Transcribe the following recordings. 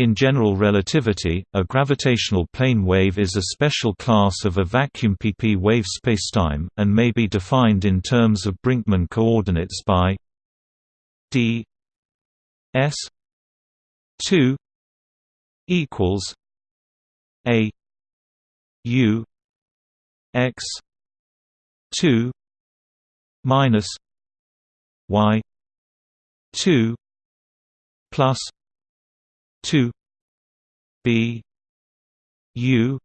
In general relativity, a gravitational plane wave is a special class of a vacuum pp wave spacetime, and may be defined in terms of Brinkmann coordinates by d s 2 equals a u x 2 minus y 2 plus 2 b u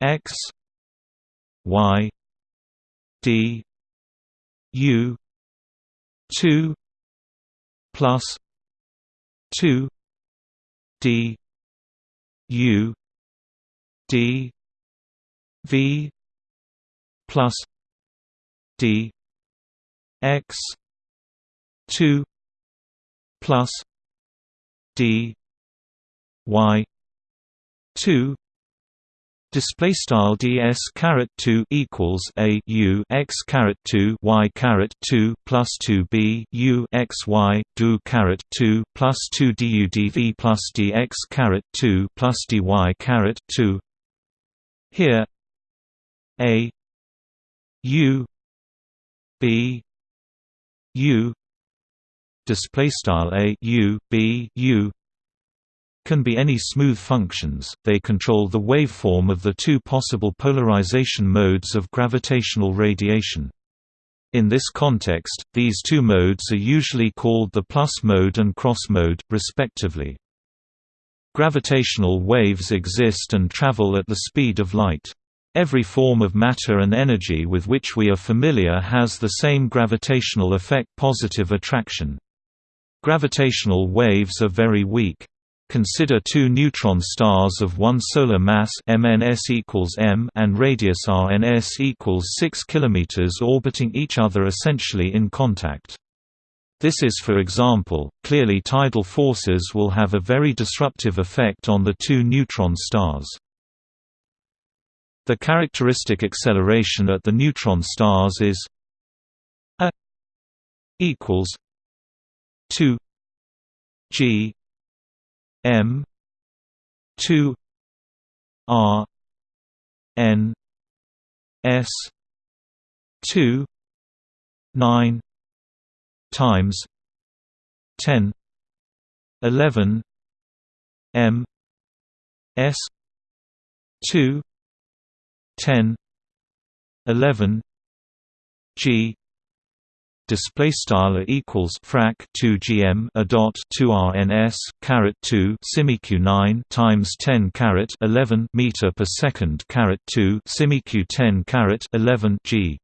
x y d u 2 plus 2 d u d v plus d x 2 plus d y. 2 Display style ds caret two equals a u x caret two y caret two plus two b u x y do caret two plus two du dv plus dx caret two plus dy caret two. Here, a u b u. Display style a u b u can be any smooth functions, they control the waveform of the two possible polarization modes of gravitational radiation. In this context, these two modes are usually called the plus mode and cross mode, respectively. Gravitational waves exist and travel at the speed of light. Every form of matter and energy with which we are familiar has the same gravitational effect positive attraction. Gravitational waves are very weak. Consider two neutron stars of one solar mass MNS equals m and radius RNS equals 6 km orbiting each other essentially in contact. This is for example, clearly tidal forces will have a very disruptive effect on the two neutron stars. The characteristic acceleration at the neutron stars is a equals 2 g M two R N S two nine times ten eleven M S two ten eleven G display style equals frac 2 gm a dot 2 rns caret 2 simiq 9 times 10 caret 11 meter per second caret 2 simiq 10 caret 11 g